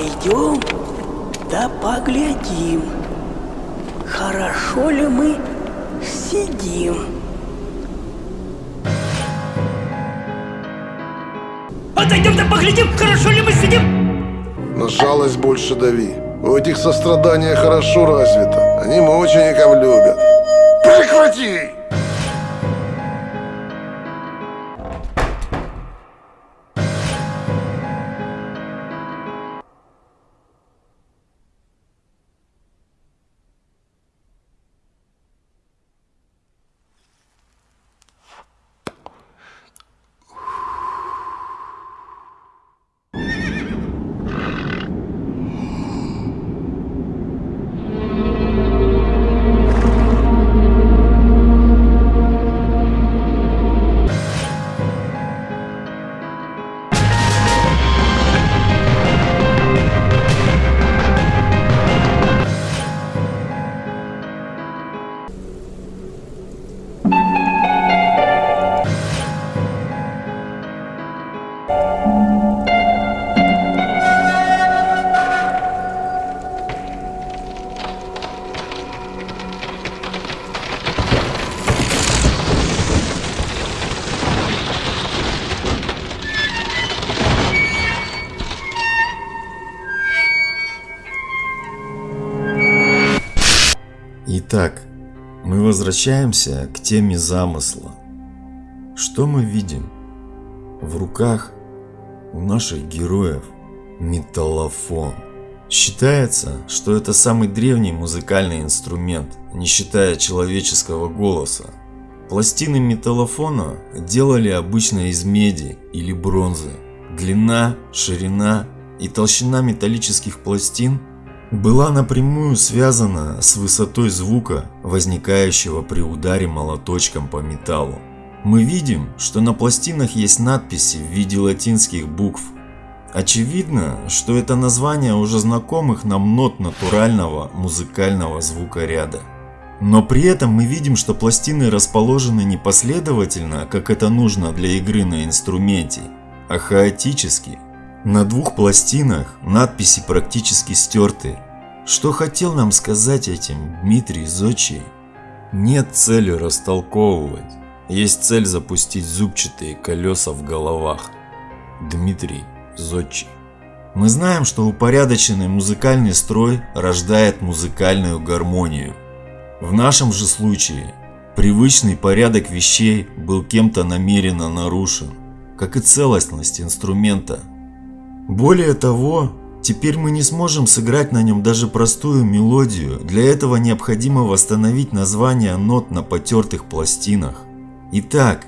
Пойдем, да поглядим, хорошо ли мы сидим. Отойдем, да поглядим, хорошо ли мы сидим. На жалость больше дави. У этих сострадания хорошо развито. Они мучеников любят. Прекрати! Итак, мы возвращаемся к теме замысла. Что мы видим? В руках у наших героев металлофон. Считается, что это самый древний музыкальный инструмент, не считая человеческого голоса. Пластины металлофона делали обычно из меди или бронзы. Длина, ширина и толщина металлических пластин была напрямую связана с высотой звука, возникающего при ударе молоточком по металлу. Мы видим, что на пластинах есть надписи в виде латинских букв. Очевидно, что это название уже знакомых нам нот натурального музыкального звукоряда. Но при этом мы видим, что пластины расположены не последовательно, как это нужно для игры на инструменте, а хаотически – на двух пластинах надписи практически стерты. Что хотел нам сказать этим Дмитрий Зодчий? Нет цели растолковывать. Есть цель запустить зубчатые колеса в головах. Дмитрий Зодчий. Мы знаем, что упорядоченный музыкальный строй рождает музыкальную гармонию. В нашем же случае привычный порядок вещей был кем-то намеренно нарушен, как и целостность инструмента – более того, теперь мы не сможем сыграть на нем даже простую мелодию, для этого необходимо восстановить названия нот на потертых пластинах. Итак,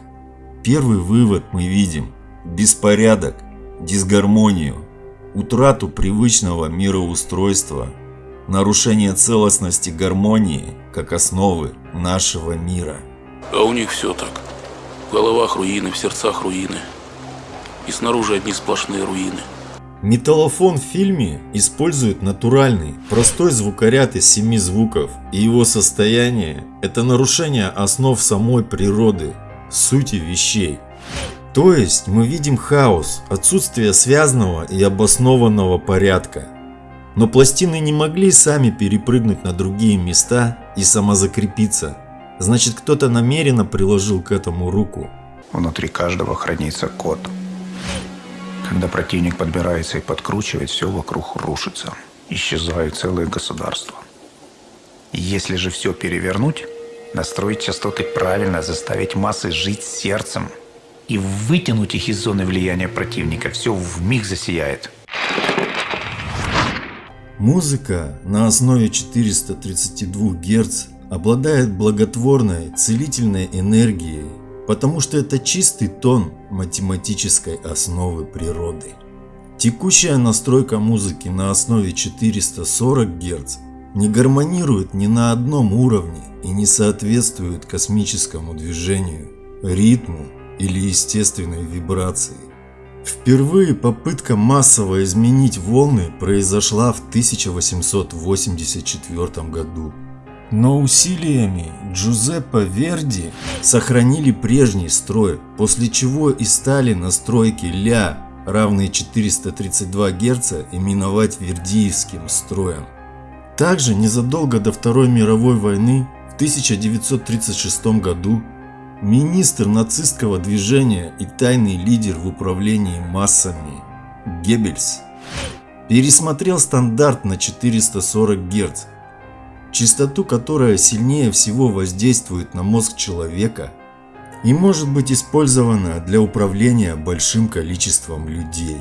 первый вывод мы видим – беспорядок, дисгармонию, утрату привычного мироустройства, нарушение целостности гармонии как основы нашего мира. А у них все так. В головах руины, в сердцах руины. И снаружи одни сплошные руины. Металлофон в фильме использует натуральный, простой звукоряд из семи звуков, и его состояние – это нарушение основ самой природы, сути вещей. То есть мы видим хаос, отсутствие связанного и обоснованного порядка. Но пластины не могли сами перепрыгнуть на другие места и самозакрепиться. Значит кто-то намеренно приложил к этому руку. Внутри каждого хранится код – когда противник подбирается и подкручивает, все вокруг рушится. Исчезают целые государства. Если же все перевернуть, настроить частоты правильно, заставить массы жить сердцем и вытянуть их из зоны влияния противника, все в миг засияет. Музыка на основе 432 Гц обладает благотворной целительной энергией потому что это чистый тон математической основы природы. Текущая настройка музыки на основе 440 Гц не гармонирует ни на одном уровне и не соответствует космическому движению, ритму или естественной вибрации. Впервые попытка массово изменить волны произошла в 1884 году. Но усилиями Джузеппе Верди сохранили прежний строй, после чего и стали настройки ля, равные 432 Гц, именовать вердиевским строем. Также незадолго до Второй мировой войны в 1936 году министр нацистского движения и тайный лидер в управлении массами Геббельс пересмотрел стандарт на 440 Гц, частоту, которая сильнее всего воздействует на мозг человека и может быть использована для управления большим количеством людей.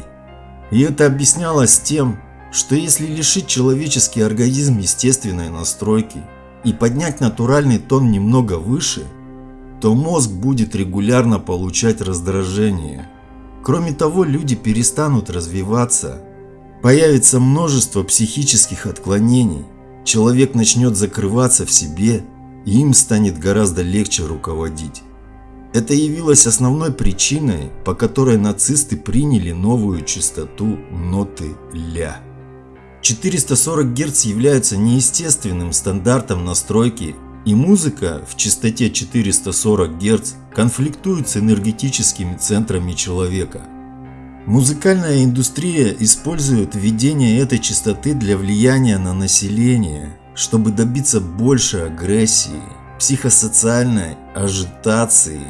И это объяснялось тем, что если лишить человеческий организм естественной настройки и поднять натуральный тон немного выше, то мозг будет регулярно получать раздражение. Кроме того, люди перестанут развиваться Появится множество психических отклонений, человек начнет закрываться в себе, и им станет гораздо легче руководить. Это явилось основной причиной, по которой нацисты приняли новую частоту ноты ля. 440 Гц являются неестественным стандартом настройки, и музыка в частоте 440 Гц конфликтует с энергетическими центрами человека – Музыкальная индустрия использует введение этой частоты для влияния на население, чтобы добиться большей агрессии, психосоциальной ажитации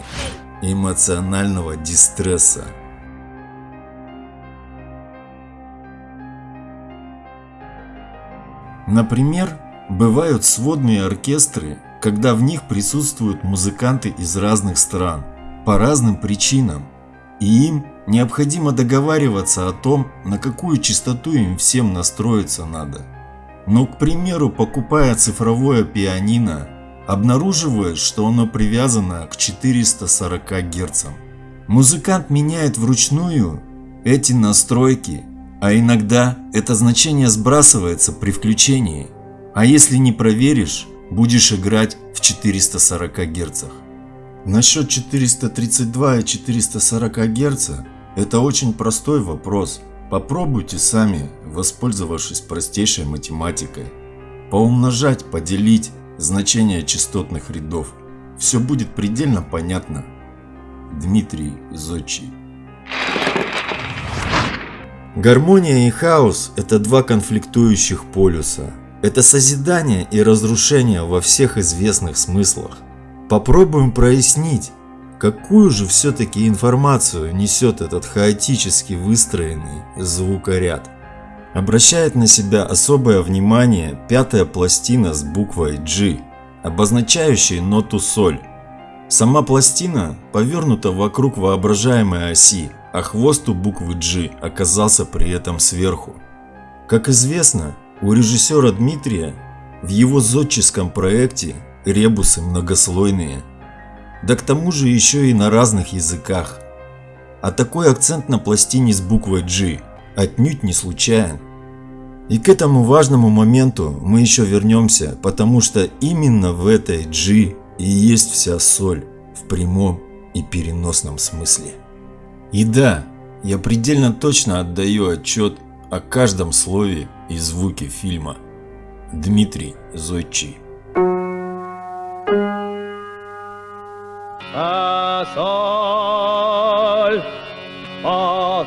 эмоционального дистресса. Например, бывают сводные оркестры, когда в них присутствуют музыканты из разных стран по разным причинам, и им необходимо договариваться о том, на какую частоту им всем настроиться надо. Но, к примеру, покупая цифровое пианино, обнаруживаешь, что оно привязано к 440 Гц. Музыкант меняет вручную эти настройки, а иногда это значение сбрасывается при включении, а если не проверишь, будешь играть в 440 Гц. Насчет 432 и 440 Гц это очень простой вопрос. Попробуйте сами, воспользовавшись простейшей математикой. Поумножать, поделить значение частотных рядов. Все будет предельно понятно. Дмитрий Зодчий Гармония и хаос – это два конфликтующих полюса. Это созидание и разрушение во всех известных смыслах. Попробуем прояснить, какую же все-таки информацию несет этот хаотически выстроенный звукоряд. Обращает на себя особое внимание пятая пластина с буквой G, обозначающей ноту соль. Сама пластина повернута вокруг воображаемой оси, а хвост у буквы G оказался при этом сверху. Как известно, у режиссера Дмитрия в его зодческом проекте ребусы многослойные. Да к тому же еще и на разных языках. А такой акцент на пластине с буквой G отнюдь не случайен. И к этому важному моменту мы еще вернемся, потому что именно в этой G и есть вся соль в прямом и переносном смысле. И да, я предельно точно отдаю отчет о каждом слове и звуке фильма. Дмитрий Зойчий Фасоль, фасоль,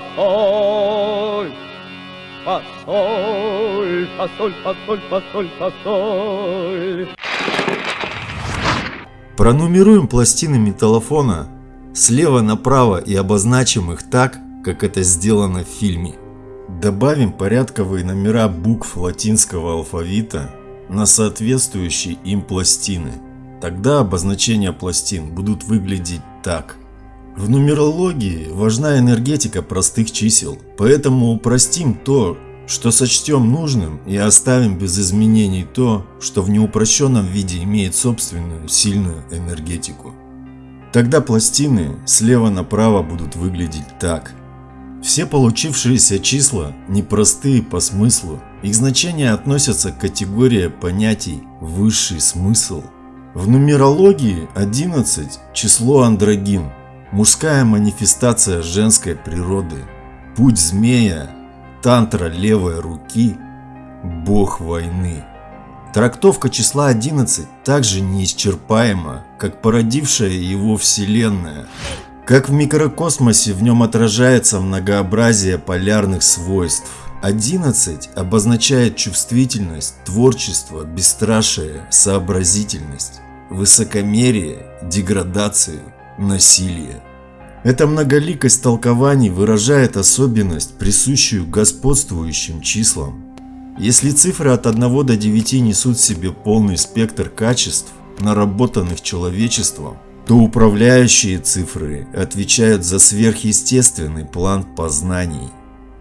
фасоль, фасоль, фасоль, фасоль, фасоль. Пронумеруем пластины металлофона слева направо и обозначим их так, как это сделано в фильме. Добавим порядковые номера букв латинского алфавита на соответствующие им пластины. Тогда обозначения пластин будут выглядеть так. В нумерологии важна энергетика простых чисел, поэтому упростим то, что сочтем нужным и оставим без изменений то, что в неупрощенном виде имеет собственную сильную энергетику. Тогда пластины слева направо будут выглядеть так. Все получившиеся числа непростые по смыслу, их значения относятся к категории понятий «высший смысл» В нумерологии 11 – число андрогин, мужская манифестация женской природы, путь змея, тантра левой руки, бог войны. Трактовка числа 11 также неисчерпаема, как породившая его Вселенная. Как в микрокосмосе в нем отражается многообразие полярных свойств, 11 обозначает чувствительность, творчество, бесстрашие, сообразительность, высокомерие, деградацию, насилие. Эта многоликость толкований выражает особенность, присущую господствующим числам. Если цифры от 1 до 9 несут в себе полный спектр качеств, наработанных человечеством, то управляющие цифры отвечают за сверхъестественный план познаний.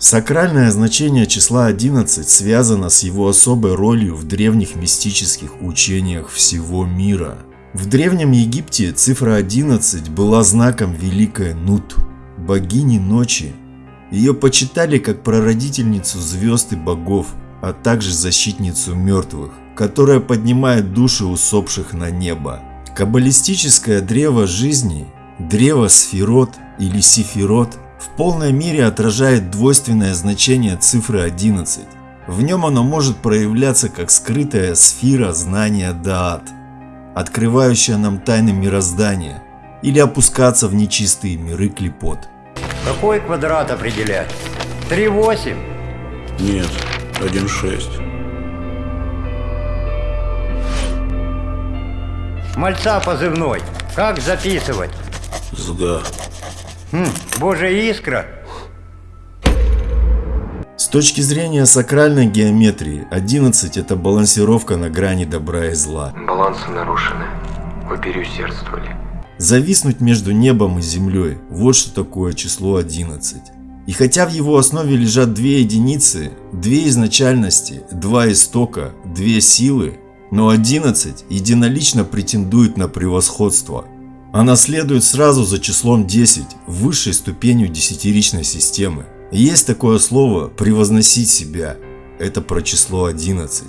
Сакральное значение числа 11 связано с его особой ролью в древних мистических учениях всего мира. В Древнем Египте цифра 11 была знаком великой Нут, богини ночи. Ее почитали как прародительницу звезд и богов, а также защитницу мертвых, которая поднимает души усопших на небо. Каббалистическое древо жизни, древо сферот или сифирот в полной мере отражает двойственное значение цифры 11. В нем оно может проявляться как скрытая сфера знания Даат, открывающая нам тайны мироздания, или опускаться в нечистые миры клепот. Какой квадрат определять? 3,8? Нет, 1,6. Мальца позывной. Как записывать? Сга. Хм, божья искра. С точки зрения сакральной геометрии, 11 это балансировка на грани добра и зла. Балансы нарушены. Вы переусердствовали. Зависнуть между небом и землей – вот что такое число 11. И хотя в его основе лежат две единицы, две изначальности, два истока, две силы, но 11 единолично претендует на превосходство. Она следует сразу за числом 10, высшей ступенью десятиричной системы. Есть такое слово «превозносить себя». Это про число 11.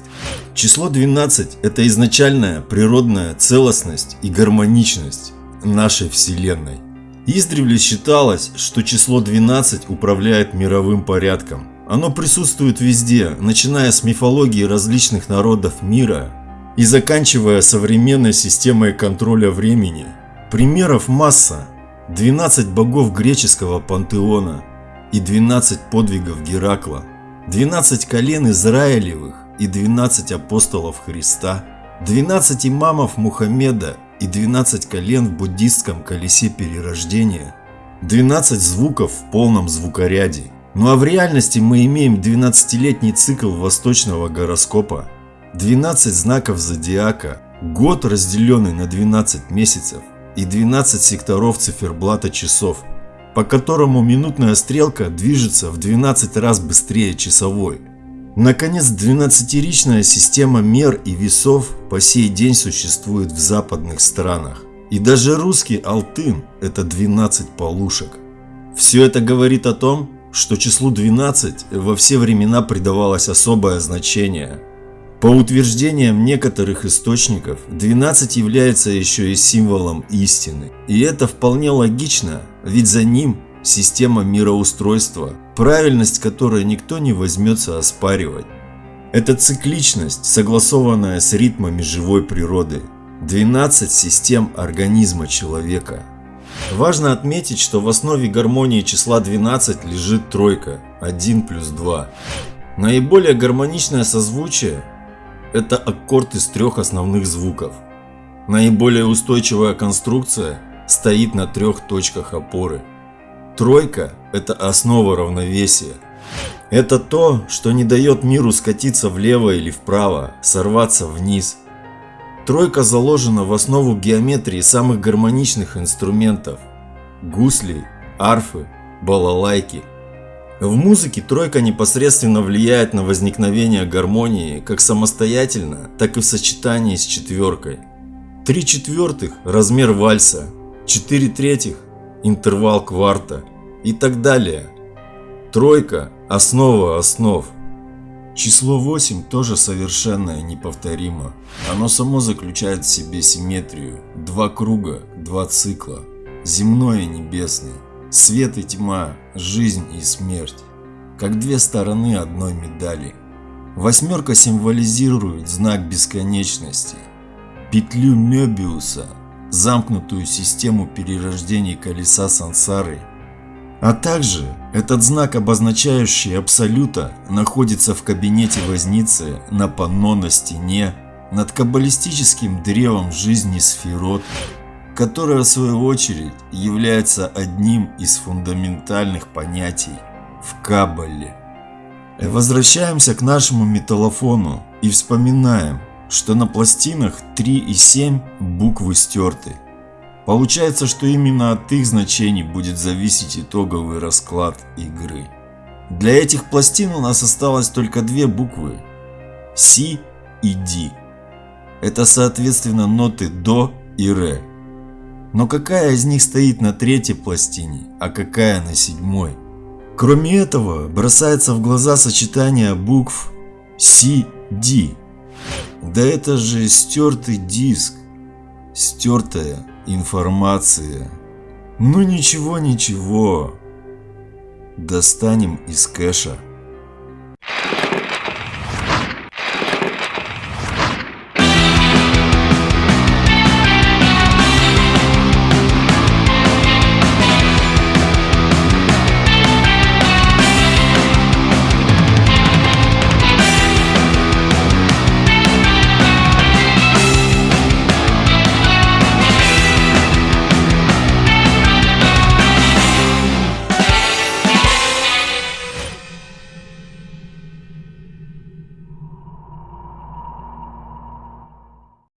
Число 12 – это изначальная природная целостность и гармоничность нашей Вселенной. Издревле считалось, что число 12 управляет мировым порядком. Оно присутствует везде, начиная с мифологии различных народов мира и заканчивая современной системой контроля времени. Примеров масса. 12 богов греческого пантеона и 12 подвигов Геракла, 12 колен Израилевых и 12 апостолов Христа, 12 имамов Мухаммеда и 12 колен в буддистском колесе перерождения, 12 звуков в полном звукоряде. Ну а в реальности мы имеем 12-летний цикл восточного гороскопа, 12 знаков зодиака, год разделенный на 12 месяцев и 12 секторов циферблата часов, по которому минутная стрелка движется в 12 раз быстрее часовой. Наконец, 12-ричная система мер и весов по сей день существует в западных странах. И даже русский алтын – это 12 полушек. Все это говорит о том, что числу 12 во все времена придавалось особое значение. По утверждениям некоторых источников, 12 является еще и символом истины. И это вполне логично, ведь за ним система мироустройства, правильность которой никто не возьмется оспаривать. Это цикличность, согласованная с ритмами живой природы. 12 систем организма человека. Важно отметить, что в основе гармонии числа 12 лежит тройка 1 плюс 2. Наиболее гармоничное созвучие – это аккорд из трех основных звуков. Наиболее устойчивая конструкция стоит на трех точках опоры – Тройка – это основа равновесия. Это то, что не дает миру скатиться влево или вправо, сорваться вниз. Тройка заложена в основу геометрии самых гармоничных инструментов – гуслей, арфы, балалайки. В музыке тройка непосредственно влияет на возникновение гармонии как самостоятельно, так и в сочетании с четверкой. Три четвертых – размер вальса, четыре третьих интервал кварта и так далее. Тройка – основа основ. Число 8 тоже совершенно неповторимо. Оно само заключает в себе симметрию. Два круга, два цикла. Земное и небесное. Свет и тьма, жизнь и смерть. Как две стороны одной медали. Восьмерка символизирует знак бесконечности. Петлю Мёбиуса – замкнутую систему перерождений колеса сансары. А также этот знак, обозначающий Абсолюта, находится в кабинете Возницы на панно на стене над каббалистическим древом жизни Сферот, которое в свою очередь является одним из фундаментальных понятий в Каббале. Возвращаемся к нашему металлофону и вспоминаем, что на пластинах 3 и 7 буквы стерты. Получается, что именно от их значений будет зависеть итоговый расклад игры. Для этих пластин у нас осталось только две буквы – Си и Ди. Это соответственно ноты До и Ре. Но какая из них стоит на третьей пластине, а какая на седьмой? Кроме этого, бросается в глаза сочетание букв Ди. Да это же стертый диск, стертая информация. Ну ничего, ничего. Достанем из кэша